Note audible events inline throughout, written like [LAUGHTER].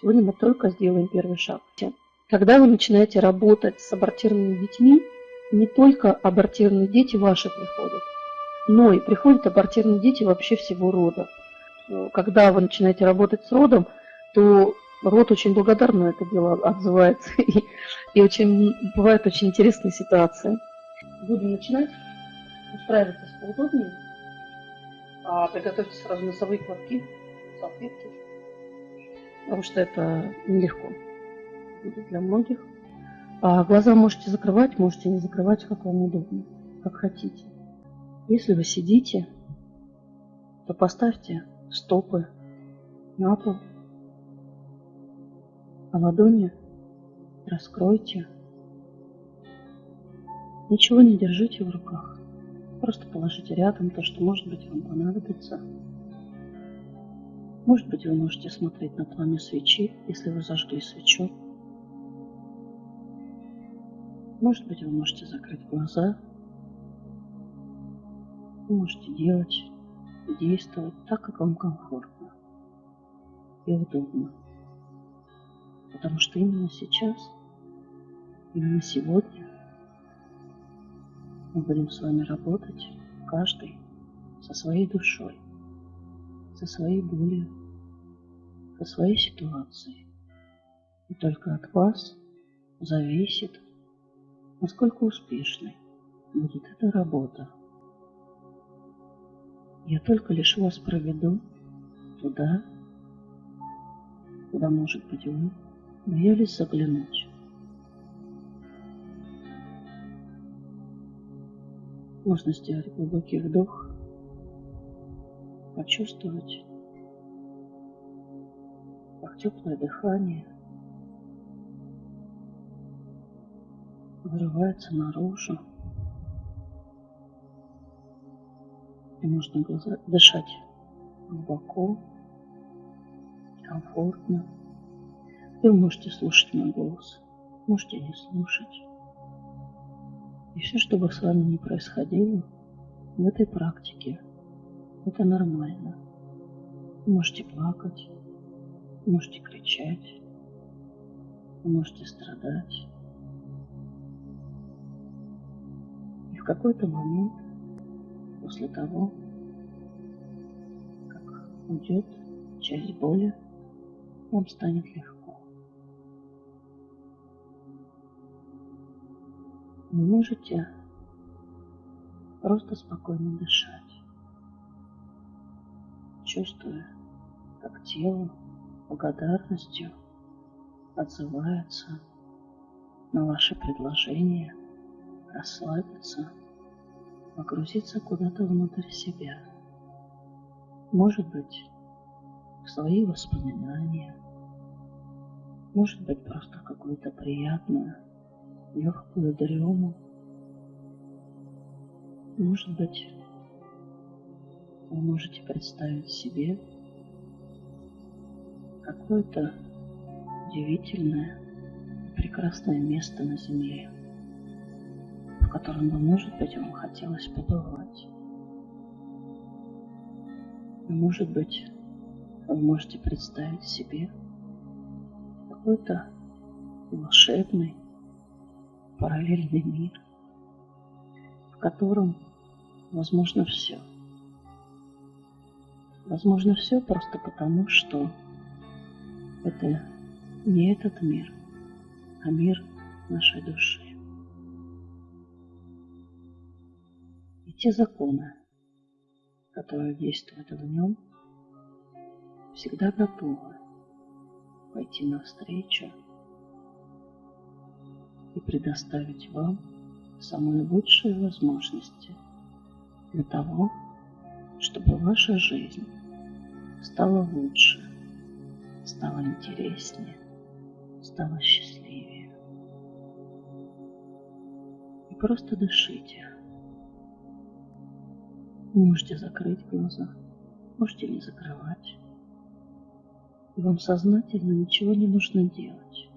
Сегодня мы только сделаем первый шаг. Когда вы начинаете работать с абортированными детьми, не только абортированные дети ваши приходят, но и приходят абортированные дети вообще всего рода. Когда вы начинаете работать с родом, то род очень благодарно это дело отзывается. [LAUGHS] И, и очень, бывают очень интересные ситуации. Будем начинать. Устраивайтесь поудобнее. А приготовьте сразу носовые платки, салфетки. Потому что это нелегко будет для многих. А глаза можете закрывать, можете не закрывать, как вам удобно, как хотите. Если вы сидите, то поставьте стопы на пол, а ладони раскройте. Ничего не держите в руках. Просто положите рядом то, что, может быть, вам понадобится. Может быть, вы можете смотреть на пламя свечи, если вы зажгли свечу. Может быть, вы можете закрыть глаза. Вы можете делать, действовать так, как вам комфортно и удобно. Потому что именно сейчас, именно сегодня мы будем с вами работать, каждый со своей душой, со своей болью, со своей ситуацией. И только от вас зависит, насколько успешной будет эта работа. Я только лишь вас проведу туда, куда, может быть, вы боялись заглянуть. Можно сделать глубокий вдох, почувствовать, теплое дыхание вырывается наружу. И можно дышать глубоко, комфортно. Вы можете слушать мой голос, можете не слушать. И все, что бы с вами ни происходило в этой практике, это нормально. Вы можете плакать, можете кричать, можете страдать. И в какой-то момент, после того, как уйдет часть боли, вам станет легко. Вы можете просто спокойно дышать, чувствуя, как тело благодарностью отзывается на ваше предложение расслабиться, погрузиться куда-то внутрь себя. Может быть, в свои воспоминания, может быть, просто какую-то приятную легкую дрему. Может быть, вы можете представить себе какое-то удивительное, прекрасное место на Земле, в котором бы, может быть, вам хотелось побывать. И, может быть, вы можете представить себе какой-то волшебный, параллельный мир, в котором возможно все. Возможно все просто потому, что это не этот мир, а мир нашей души. И те законы, которые действуют в нем, всегда готовы пойти навстречу и предоставить вам самые лучшие возможности для того, чтобы ваша жизнь стала лучше, стала интереснее, стала счастливее. И просто дышите. можете закрыть глаза, можете не закрывать. И вам сознательно ничего не нужно делать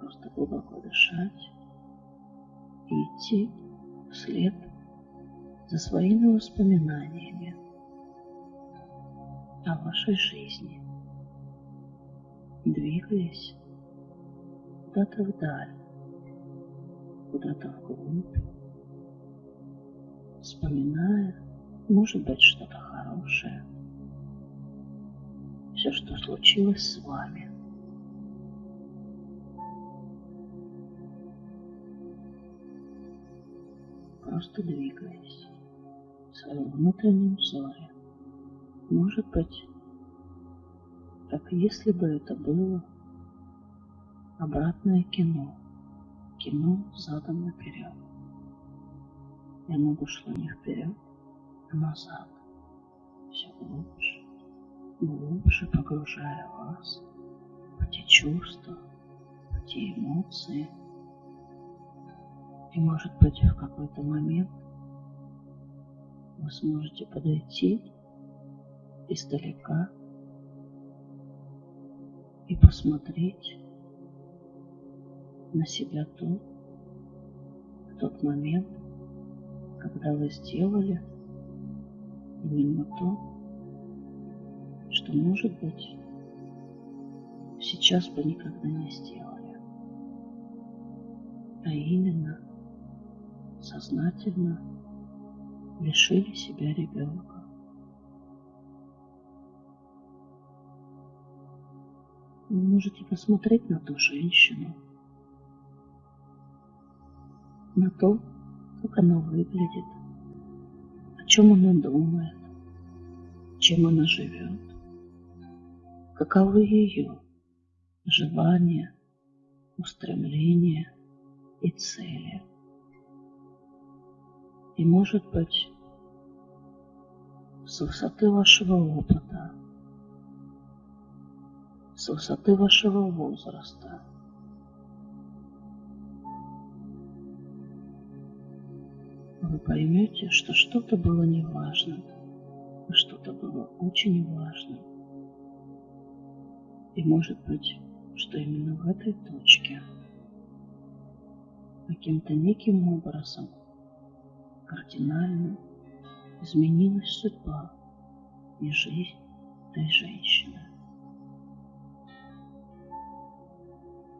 просто глубоко дышать и идти вслед за своими воспоминаниями о вашей жизни. Двигаясь куда-то вдаль, куда-то вглубь, вспоминая, может быть, что-то хорошее, все, что случилось с вами. Просто двигаясь в своем внутреннем взоре. Может быть, как если бы это было обратное кино, кино задом наперед. И оно бы шло не вперед, а назад, все глубже, глубже погружая вас в те чувства, в те эмоции. И может быть в какой-то момент вы сможете подойти издалека и посмотреть на себя то, в тот момент, когда вы сделали именно то, что, может быть, сейчас бы никогда не сделали. А именно, сознательно лишили себя ребенка. Вы можете посмотреть на ту женщину, на то, как она выглядит, о чем она думает, чем она живет, каковы ее желания, устремления и цели. И, может быть, с высоты вашего опыта, с высоты вашего возраста – вы поймете, что что-то было неважным, а что-то было очень важным. И может быть, что именно в этой точке каким-то неким образом кардинально изменилась судьба и жизнь этой женщины.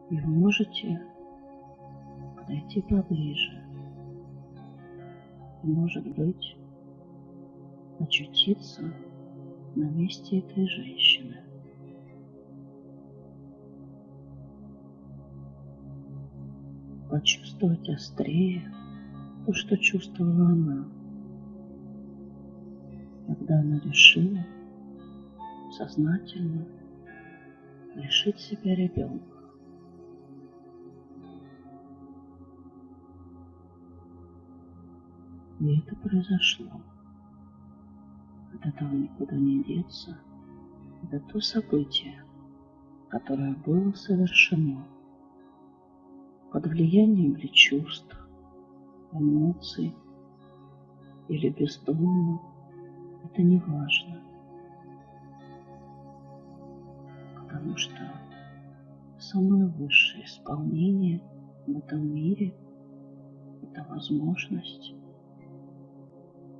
И вы можете подойти поближе может быть, очутиться на месте этой женщины. Почувствовать острее то, что чувствовала она, когда она решила сознательно лишить себя ребенка. И это произошло. От этого никуда не деться. Это то событие, которое было совершено под влиянием ли чувств, эмоций или бездумно, это не важно. Потому что самое высшее исполнение в этом мире – это возможность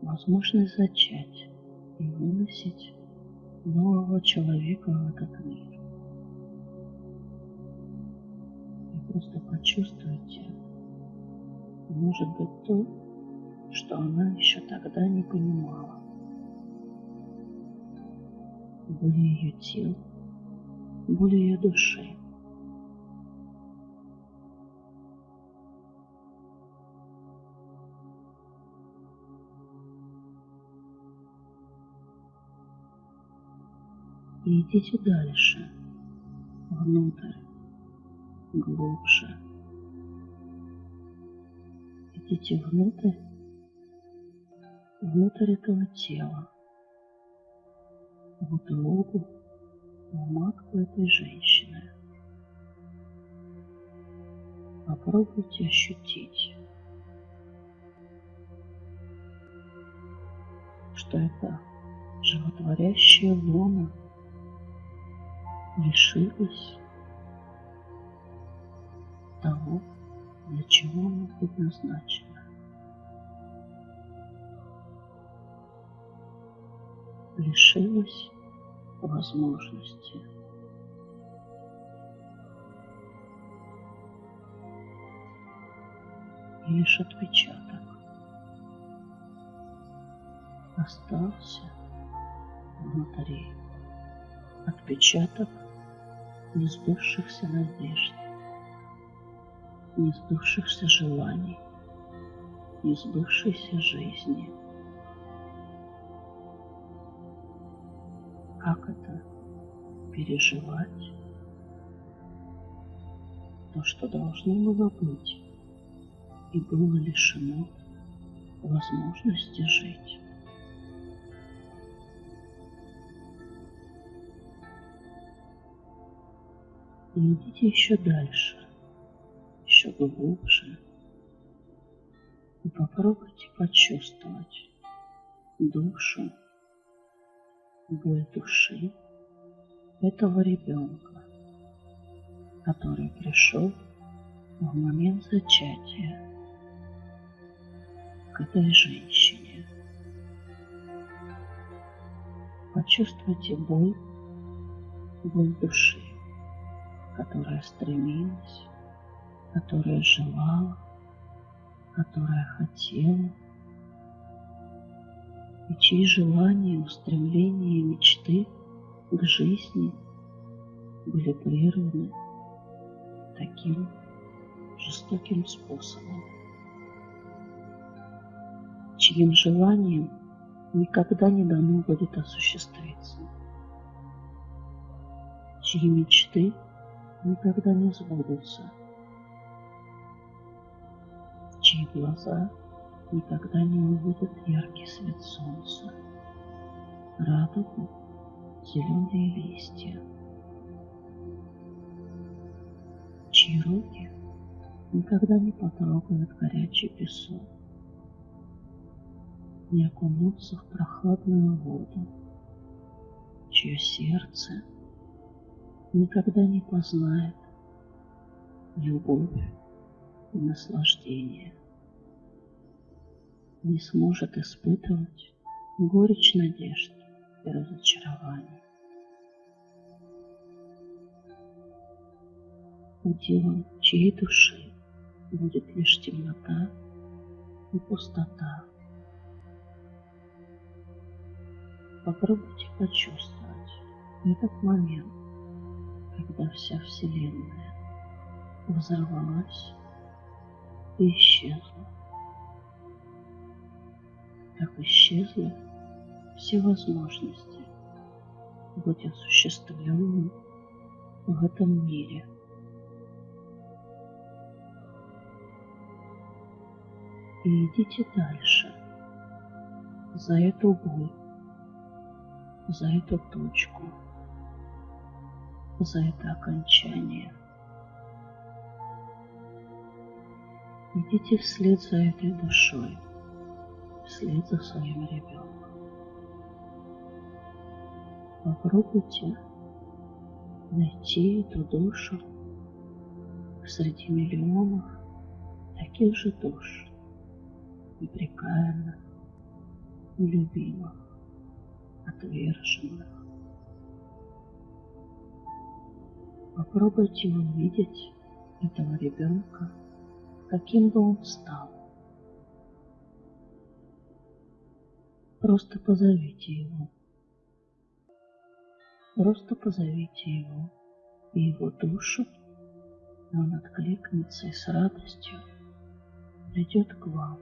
возможность зачать и выносить нового человека в этот мир. И просто почувствуйте, может быть, то, что она еще тогда не понимала. Боль ее тела, боль ее души. И идите дальше, внутрь, глубже. Идите внутрь, внутрь этого тела, в утробу, в матку этой женщины. Попробуйте ощутить, что это животворящая луна – лишилась того, для чего она предназначена. лишилась возможности. И лишь отпечаток остался внутри. Отпечаток несбывшихся надежд, несбывшихся желаний, несбывшейся жизни. Как это переживать то, что должно было быть и было лишено возможности жить? И идите еще дальше, еще глубже. И попробуйте почувствовать душу, боль души этого ребенка, который пришел в момент зачатия к этой женщине. Почувствуйте боль, боль души которая стремилась, которая желала, которая хотела, и чьи желания, устремления и мечты к жизни были прерваны таким жестоким способом, чьим желанием никогда не дано будет осуществиться, чьи мечты – никогда не сбудутся, чьи глаза никогда не увидят яркий свет солнца, радугу, зеленые листья, чьи руки никогда не потрогают горячий песок, не окунутся в прохладную воду, чье сердце – никогда не познает любовь и наслаждение, не сможет испытывать горечь надежд и разочарований. Уделом чьей души будет лишь темнота и пустота. Попробуйте почувствовать этот момент, когда вся Вселенная взорвалась и исчезла. Так исчезли все возможности быть осуществленным в этом мире. И идите дальше, за эту боль, за эту точку – за это окончание. Идите вслед за этой душой, вслед за своим ребенком. Попробуйте найти эту душу среди миллионов таких же душ, непрекаянных, любимых, отверженных, Попробуйте увидеть этого ребенка, каким бы он стал. Просто позовите его. Просто позовите его и его душу, и он откликнется и с радостью придет к вам.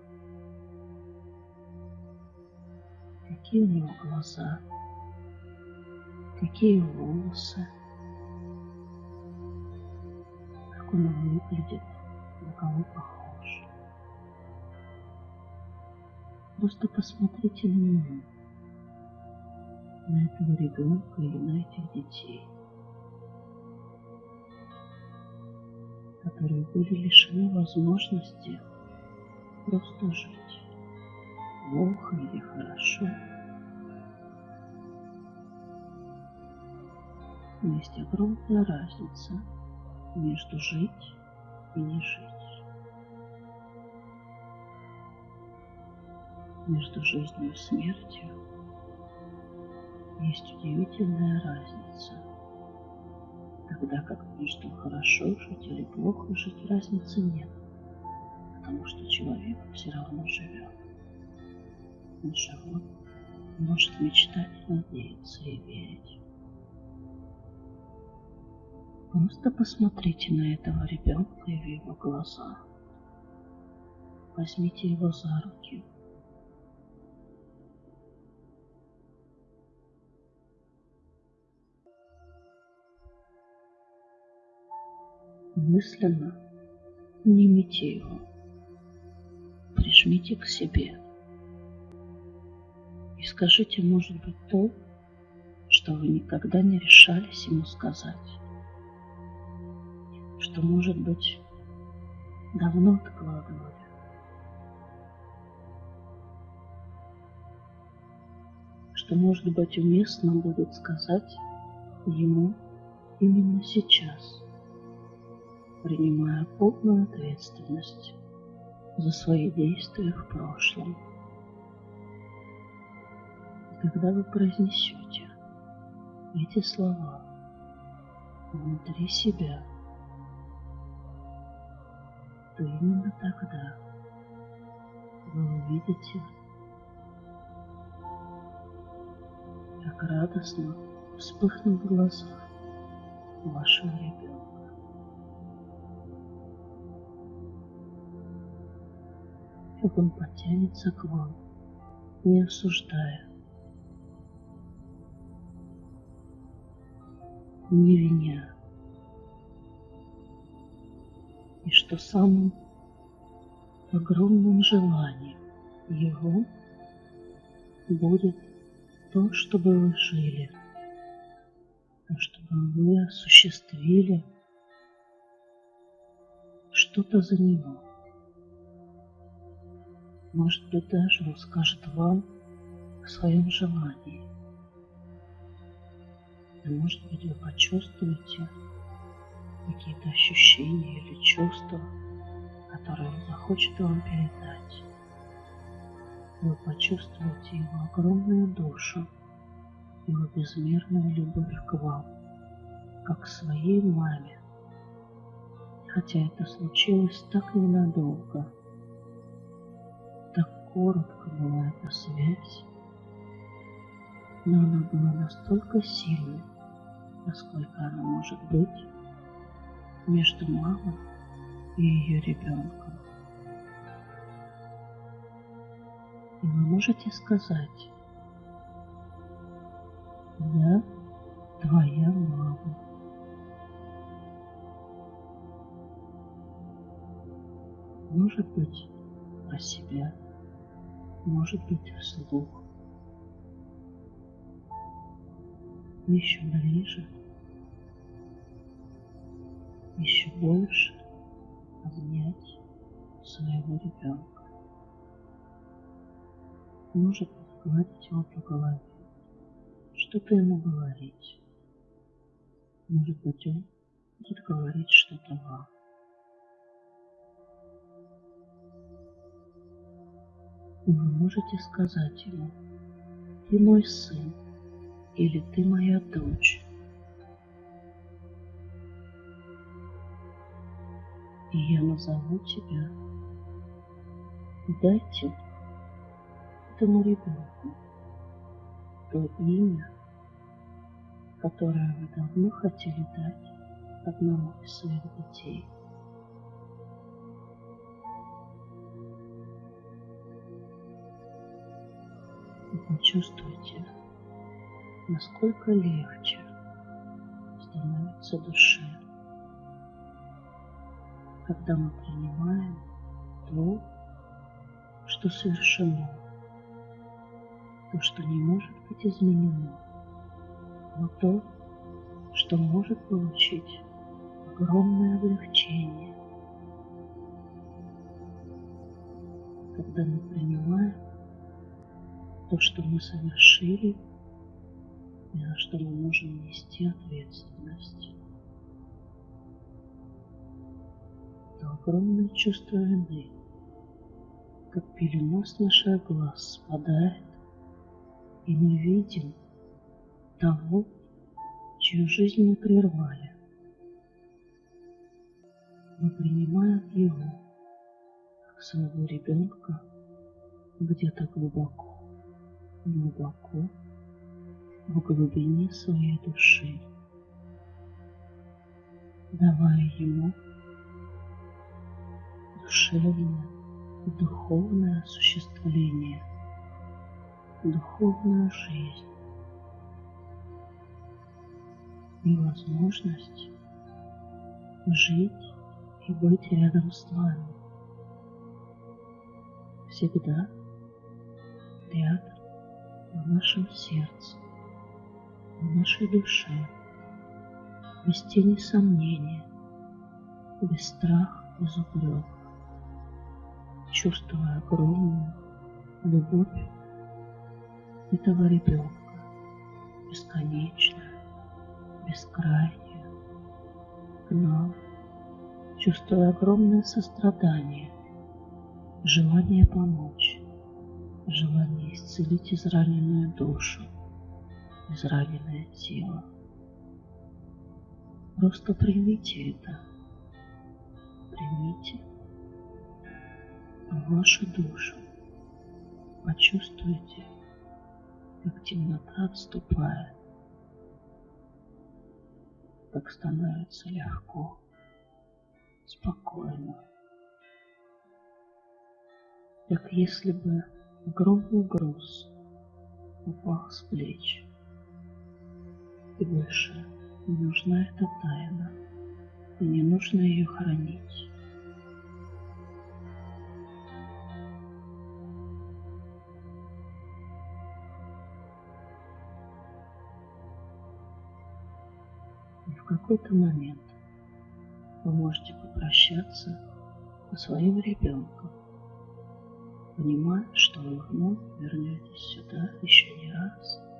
Какие у него глаза, какие волосы, он выглядит, на кого похож. Просто посмотрите на него, на этого ребенка или на этих детей, которые были лишены возможности просто жить, плохо или хорошо. Но есть огромная разница – между жить и не жить. Между жизнью и смертью есть удивительная разница. Тогда как между хорошо жить или плохо жить разницы нет. потому что человек все равно живет. Он живет, может мечтать, надеяться и верить. Просто посмотрите на этого ребенка и в его глаза. Возьмите его за руки. Мысленно Обнимите его, прижмите к себе и скажите, может быть, то, что вы никогда не решались ему сказать, что, может быть, давно откладывали. что, может быть, уместно будет сказать ему именно сейчас – принимая полную ответственность за свои действия в прошлом. И когда вы произнесете эти слова внутри себя, то именно тогда вы увидите, как радостно вспыхнут глаза вашего ребенка. как он потянется к вам, не осуждая, не виня. Что самым огромным желанием его будет то, чтобы вы жили, то, чтобы вы осуществили что-то за него. Может быть, даже он скажет вам о своем желании. И может быть, вы почувствуете какие-то ощущения или чувства, которые он захочет вам передать. Вы почувствуете его огромную душу, его безмерную любовь к вам, как к своей маме. Хотя это случилось так ненадолго – коротко была эта связь, но она была настолько сильной, насколько она может быть между мамой и ее ребенком. И вы можете сказать, я твоя мама. Может быть, про себя может быть вслух. Еще ближе, еще больше обнять своего ребенка. Может гладить его по голове, что-то ему говорить. Может быть, он будет говорить что-то вам. вы можете сказать ему, ты мой сын или ты моя дочь. И я назову тебя. Дайте этому ребенку то имя, которое вы давно хотели дать одному из своих детей. почувствуйте, насколько легче становится душе, когда мы принимаем то, что совершено, то, что не может быть изменено, но то, что может получить огромное облегчение, когда мы принимаем то, что мы совершили, и за что мы можем нести ответственность. Это огромное чувство вины, как пелена с наших глаз спадает, и мы видим того, чью жизнь мы прервали. Мы принимаем его как своего ребенка где-то глубоко, глубоко в глубине своей души, давая ему и духовное осуществление, духовную жизнь и возможность жить и быть рядом с вами. Всегда рядом в нашем сердце, в нашей душе, без тени сомнения, без страха, без упрека, чувствуя огромную любовь этого ребенка, бесконечную, бескрайнюю, нам, чувствуя огромное сострадание, желание помочь, желание исцелить израненную душу, израненное тело. Просто примите это. Примите вашу душу. Почувствуйте, как темнота отступает, как становится легко, спокойно, как если бы огромный груз упал с плеч, и больше не нужна эта тайна, и не нужно ее хранить. В какой-то момент вы можете попрощаться со своим ребенком, понимая, что вы вновь вернетесь сюда еще не раз –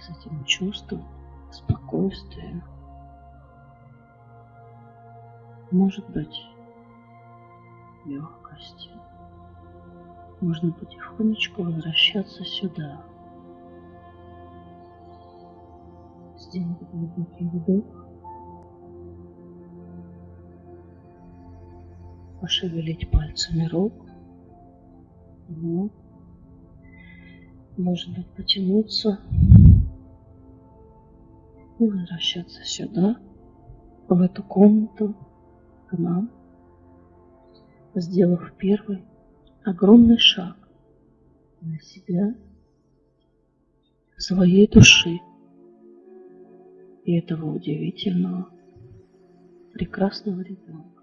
с этим чувством спокойствия, может быть, легкости. Можно потихонечку возвращаться сюда. Сделать глубокий вдох. Пошевелить пальцами рук. Вот. Может быть, потянуться и возвращаться сюда, в эту комнату, к нам, сделав первый огромный шаг на себя, своей души и этого удивительного, прекрасного ребенка.